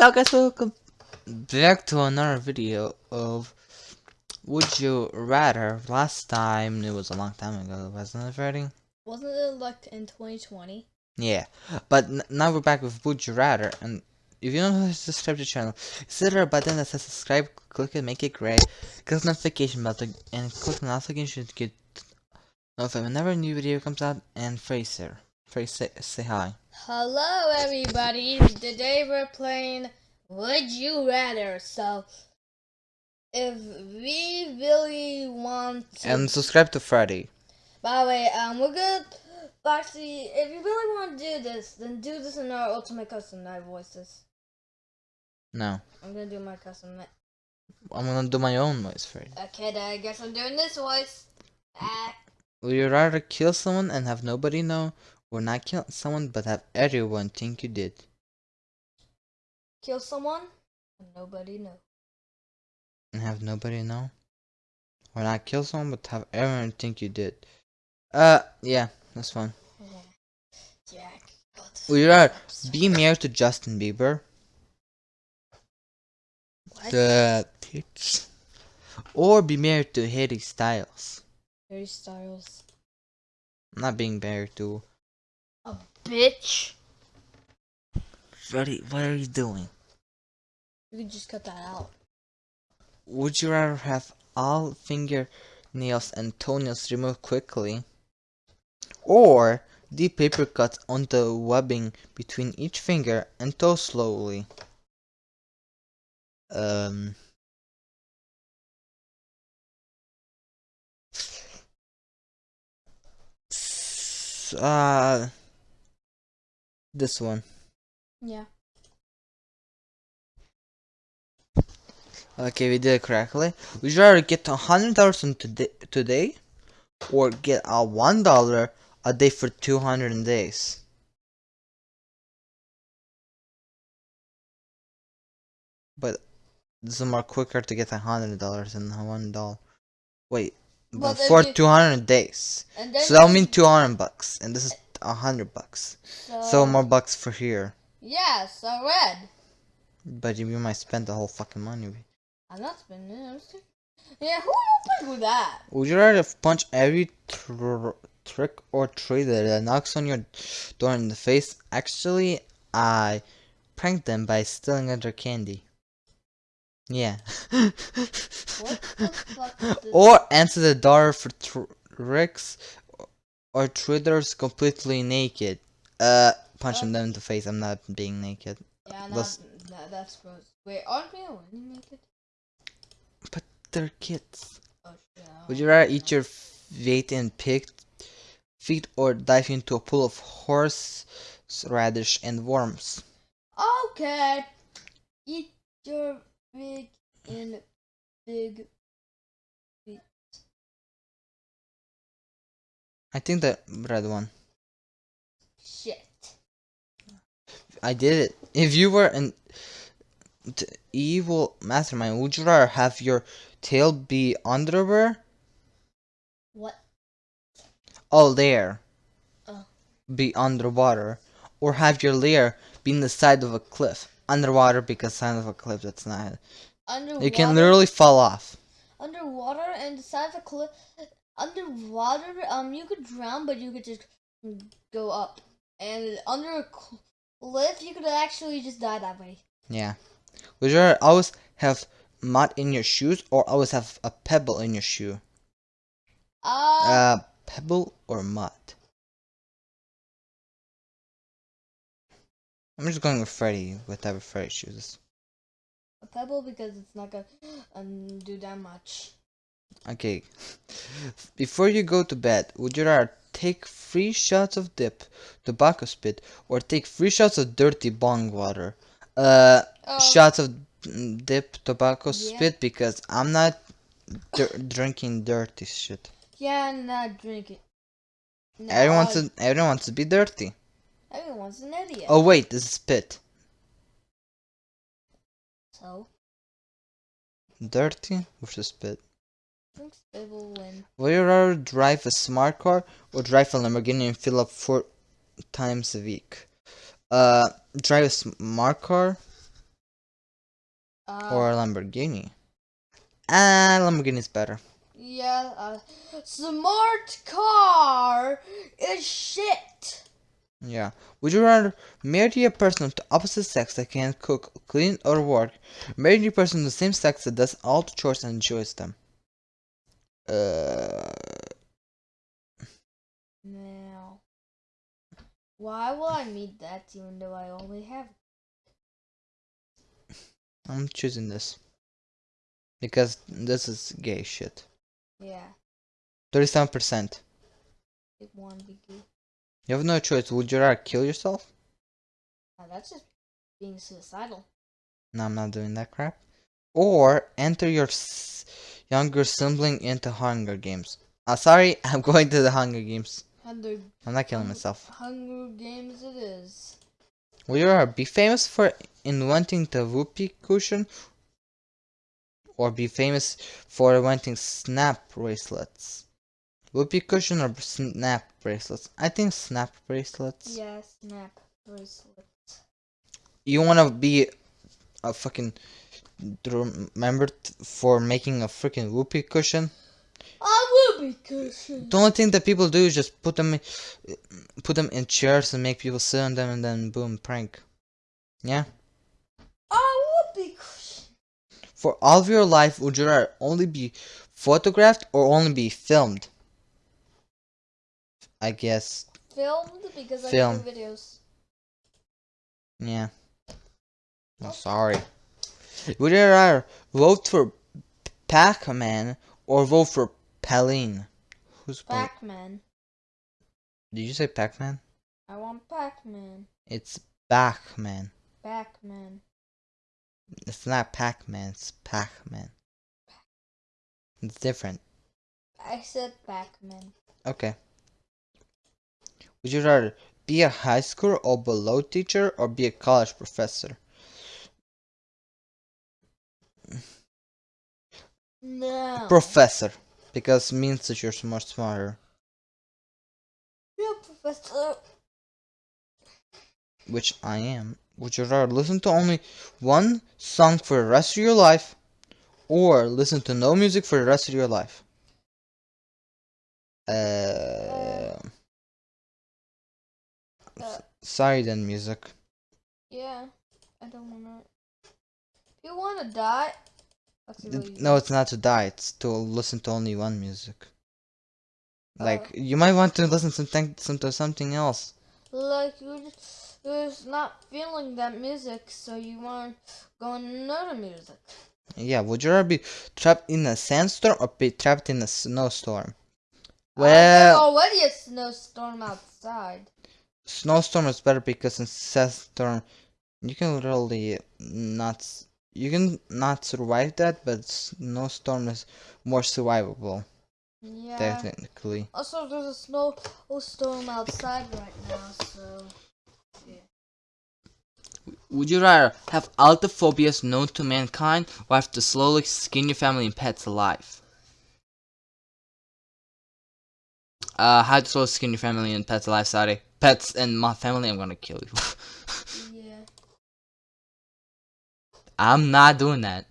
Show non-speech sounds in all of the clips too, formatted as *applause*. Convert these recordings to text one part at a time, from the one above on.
Hello guys, welcome back to another video of Would You Rather. Last time, it was a long time ago, wasn't it, Freddy? Wasn't it like in 2020? Yeah, but now we're back with Would You Rather, and if you don't know how to subscribe to the channel, is there a button that says subscribe, click it, make it gray, click the notification button, and click the notification to get notified whenever a new video comes out, and Fraser. Fraser, say, say hi. Hello everybody, today we're playing Would You Rather, so if we really want to... And subscribe to Freddy. By the way, um, we're good, actually, if you really want to do this, then do this in our Ultimate Custom Night voices. No. I'm gonna do my custom night. I'm gonna do my own voice, Freddy. Okay, then I guess I'm doing this voice. Ah, Would you rather kill someone and have nobody know, or not kill someone but have everyone think you did? kill someone, and nobody know. And have nobody know? Or not kill someone but have everyone think you did? Uh, yeah, that's fun. Yeah. Jack. got Would you rather be married to Justin Bieber? What? The bitch. Or be married to Harry Styles? Harry Styles. I'm not being married to. A bitch. Freddy, what are you doing? You can just cut that out. Would you rather have all fingernails and toenails removed quickly? Or deep paper cuts on the webbing between each finger and toe slowly? Um. Uh. This one. Yeah. Okay, we did it correctly. Would you rather get a hundred dollars today, today, or get a one dollar a day for two hundred days? But this is more quicker to get a hundred dollars than a one dollar. Wait, but Well, then for you- two hundred days. And then So that'll you- mean two hundred bucks, and this is a hundred bucks. so, So more bucks for here. Yeah, so red. But you might spend the whole fucking money. I'm not spending it. Yeah, who would with that? Would you rather punch every tr trick or treater that knocks on your door in the face? Actually, I pranked them by stealing their candy. Yeah. What the fuck is *laughs* this? or answer the door for tr- tricks or traders completely naked. Uh, punching them in the face. I'm not being naked. Yeah, no, no, that's gross. Wait, aren't we already naked? But they're kids. Oh shit. Would you rather eat your feet in pig feet or dive into a pool of horse radish and worms? Okay. Eat your big in big. I think the red one. Shit. I did it. If you were an evil mastermind, would you rather have your tail be underwear? What? Oh, there. Oh. Be underwater. Or have your lair be in the side of a cliff. Underwater because side of a cliff, that's not. Underwater. You can literally fall off. underwater and the side of a cliff. Underwater, um, you could drown, but you could just go up. And under a cliff, you could actually just die that way. Yeah. Would you always have mud in your shoes or always have a pebble in your shoe? Uh, Uh, pebble or mud? I'm just going with Freddy, whatever Freddy chooses. a pebble because it's not gonna um, do that much. Okay. Before you go to bed, would you rather take three shots of dip, tobacco spit, or take three shots of dirty bong water? Uh, Oh, shots of mm, dip, tobacco Yeah. spit because I'm not drinking dirty shit. yeah, not drink it. No, Everyone wants to, everyone wants to be dirty. everyone's an idiot. Oh wait, this is spit. So, Dirty versus spit. I think will win. Would you rather drive a smart car or drive a Lamborghini and fill up four times a week? Uh, drive a smart car Uh, or a Lamborghini. Ah, Lamborghini is better. yeah, uh, smart car is shit. Yeah. Would you rather marry a person of the opposite sex that can cook, clean, or work? Marry a person of the same sex that does all the chores and enjoys them. Uh, Now, why will I need that even though I only have? I'm choosing this. Because this is gay shit. Yeah, 37%. it won't be good. You have no choice. Would you rather kill yourself? Uh, that's just being suicidal. No, I'm not doing that crap. Or enter your s- younger sibling into Hunger Games. Uh, sorry, *laughs* I'm going to the Hunger Games. Hunger, I'm not killing myself. Hunger Games it is. Would you be famous for inventing the whoopee cushion? Or be famous for inventing snap bracelets? Whoopee cushion or snap bracelets? I think snap bracelets. Yeah, snap bracelets. You want to be a fucking remembered for making a freaking whoopee cushion? I will be cushion. The only thing that people do is just put them, in, put them in chairs and make people sit on them, and then boom, prank. Yeah. I will be cushion. For all of your life, would you rather only be photographed or only be filmed? I guess. Filmed because I Film. do videos. Yeah. I'm sorry. Would you rather vote for Pac-Man or vote for Pauline? Who's Pac? Pac-Man. Did you say Pac-Man? I want Pac-Man. It's Pac-Man. Pac-Man. It's not Pac-Man. It's Pac-Man. It's different. I said Pac-Man. Okay. Would you rather be a high school or below teacher or be a college professor? No. Professor. Because means that you're much smarter. yeah, Professor. Which I am. Would you rather listen to only one song for the rest of your life or listen to no music for the rest of your life? Uh, Uh, sorry then, music. yeah, I don't wanna. You wanna die, No, it's not to die. It's to listen to only one music. Like Oh. you might want to listen to something, some to something else. like you're just, you're just not feeling that music, so you want to go on another music. Yeah, would you rather be trapped in a sandstorm or be trapped in a snowstorm? Uh, there's Well, already a snowstorm outside. snowstorm is better because in sandstorm you can literally not you can not survive that, but no snowstorm is more survivable Yeah. technically. Also, there's a snowstorm outside right now, so. Yeah. Would you rather have all the phobias known to mankind or have to slowly skin your family and pets alive? Uh, how to slowly skin your family and pets alive, sorry. Pets and my family, I'm gonna kill you. *laughs* I'm not doing that.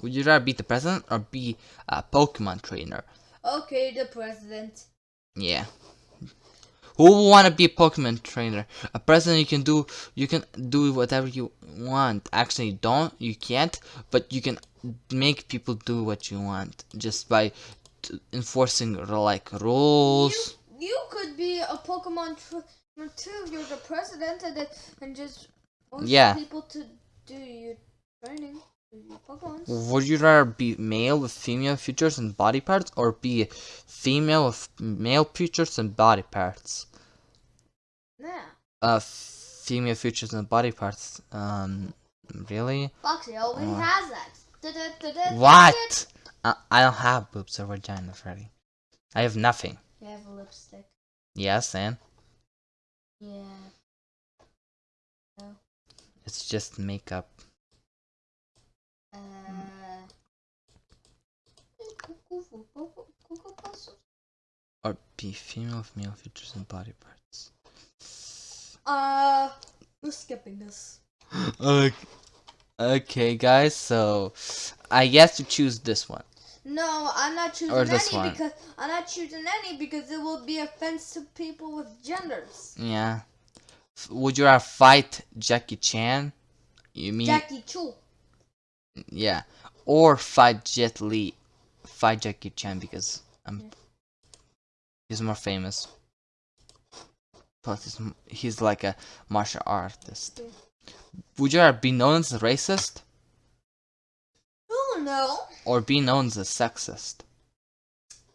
Would you rather be the president or be a Pokemon trainer? Okay, the president. Yeah. Who would want to be a Pokemon trainer? A president you can do you can do whatever you want. Actually, you don't you can't, but you can make people do what you want just by t- enforcing like rules. You, you could be a Pokemon trainer too. You're the president, and and just Yeah. people to do your training. Would you rather be male with female features and body parts, or be female with male features and body parts? Nah, Uh, female features and body parts. Um, really? Foxy always Uh. has that. What? I, I don't have boobs or vagina, Freddy. I have nothing. You have a lipstick. Yes, and Yeah. It's just makeup. Uh. Or be female with male features and body parts. Uh, we're skipping this. *gasps* Uh, Okay, guys, so I guess to choose this one. No, I'm not choosing Or this any one. because I'm not choosing any because it will be offense to people with genders. Yeah. Would you rather fight Jackie Chan? You mean Jackie Chu. yeah, or fight Jet Li? Fight Jackie Chan because um, he's more famous. Plus, he's, he's like a martial artist. Yeah. Would you rather be known as a racist Oh no. or be known as a sexist?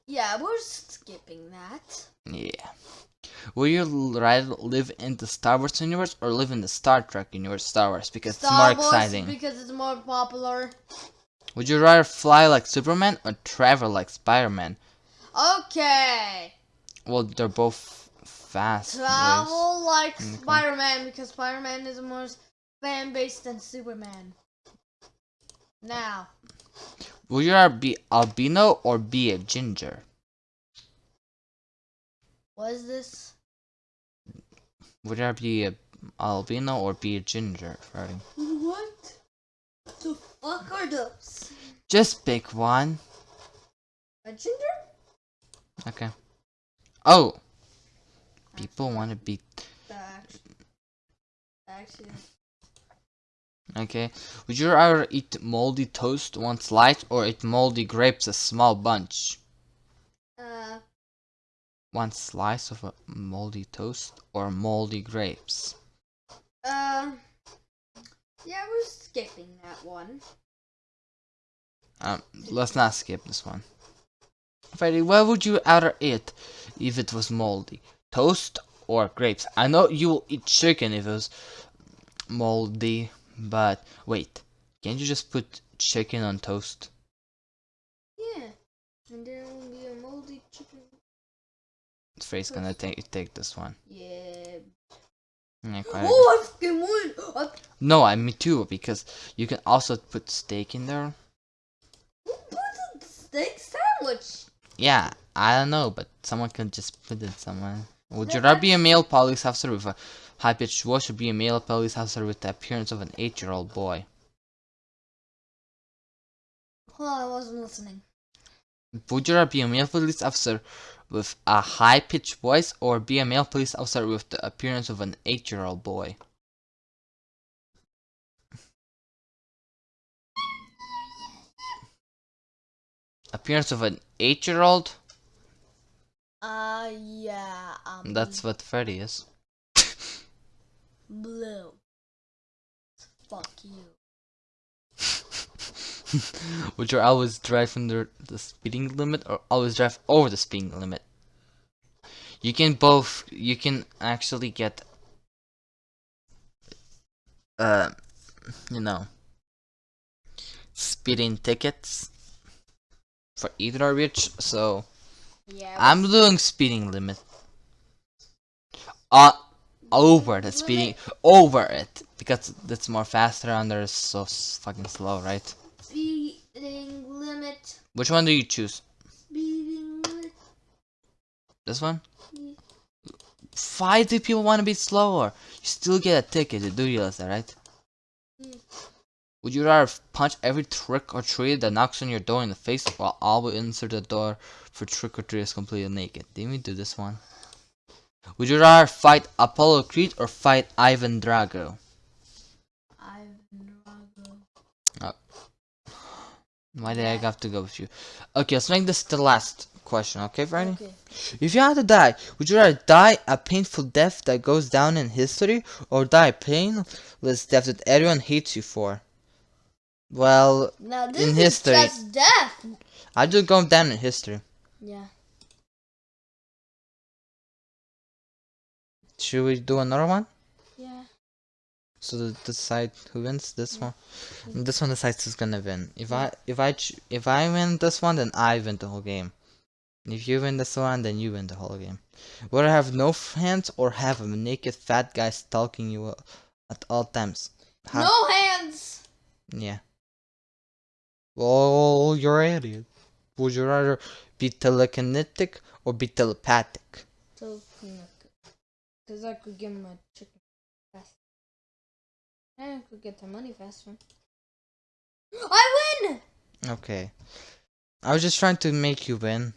Yeah, we're skipping that. Yeah. Would you rather live in the Star Wars universe or live in the Star Trek universe? Star Wars because it's more Wars exciting. because it's more popular. Would you rather fly like Superman or travel like Spider-Man? Okay. Well, they're both fast. Travel like. Spider-Man because Spider-Man is more fan based than Superman. Now, Would you rather be albino or be a ginger? What is this? Would I be a albino or be a ginger, Freddy? What the fuck are those? Just pick one. A ginger? Okay. Oh! People want to be... Okay. Would you rather eat moldy toast one slice or eat moldy grapes a small bunch? uh, One slice of a moldy toast or moldy grapes? uh, yeah, we're skipping that one. Um, let's not skip this one. Freddy, what would you rather eat if it was moldy? Toast or grapes? I know you will eat chicken if it was moldy, but wait, can't you just put chicken on toast? Yeah, and there will be a moldy chicken. Freddy's gonna take take this one. Yeah. Yeah, Oh, I fucking won! No, I me too because you can also put steak in there. Who put a steak sandwich? Yeah, I don't know, but someone can just put it somewhere. Would you rather be a male police officer with a high-pitched voice or be a male police officer with the appearance of an eight-year-old boy? On, I wasn't listening. Would you rather be a male police officer with a high-pitched voice or be a male police officer with the appearance of an eight-year-old boy? Appearance of an eight-year-old? Uh, yeah, um, That's what Freddy is. *laughs* blue. Fuck you. *laughs* Would you always drive under the speeding limit or always drive over the speeding limit? You can both. You can actually get, uh, you know, speeding tickets for either of which. So Yeah. I'm doing speeding limit. Uh, over the speeding, over it because that's more faster and they're so fucking slow, right? Speeding limit. Which one do you choose? Speeding limit. This one? Yeah. Why do people want to be slower? You still get a ticket, you do realize that, right? Mm. Would you rather punch every trick or treat that knocks on your door in the face while all but insert the door for trick or treat is completely naked? Didn't we do this one? Would you rather fight Apollo Creed or fight Ivan Drago? Ivan Drago. Why did I have to go with you? Okay, let's make this the last question, okay, Friday? Okay. If you had to die, would you rather die a painful death that goes down in history or die a painless death that everyone hates you for? Well, Now this In is history. just death. I just go down in history. Yeah. Should we do another one? So decide who wins this one. This one decides who's gonna win. If I if I if I win this one, then I win the whole game. If you win this one, then you win the whole game. Would I have no hands or have a naked fat guy stalking you at all times? No hands. Yeah. Well, you're an idiot. Would you rather be telekinetic or be telepathic? Telekinetic, because I could give my chicken I could get the money faster. I win! Okay. I was just trying to make you win.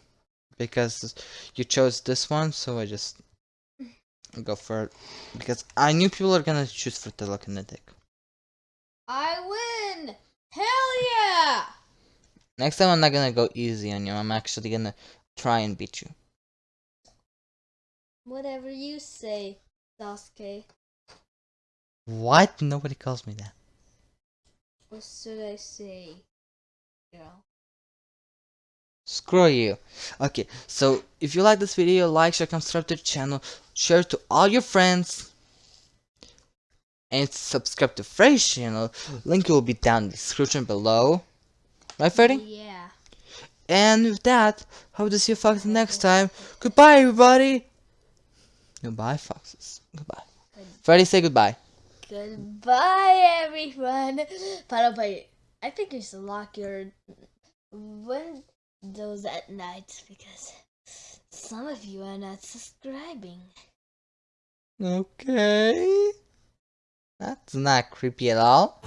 Because you chose this one, so I just *laughs* go for it. Because I knew people are gonna choose for telekinetic. I win! Hell yeah! Next time I'm not gonna go easy on you. I'm actually gonna try and beat you. Whatever you say, Sasuke. What? Nobody calls me that. What should I say, girl? Screw you. Okay, so if you like this video, like, share, subscribe to the channel, share to all your friends, and subscribe to Freddy's channel. Link will be down in the description below. Right, Freddy? Yeah. And with that, hope to see you foxes next time. Goodbye, everybody. Goodbye, foxes. Goodbye. Freddy, say goodbye. Goodbye, everyone. Final fight. I think you should lock your windows at night because some of you are not subscribing. Okay. That's not creepy at all.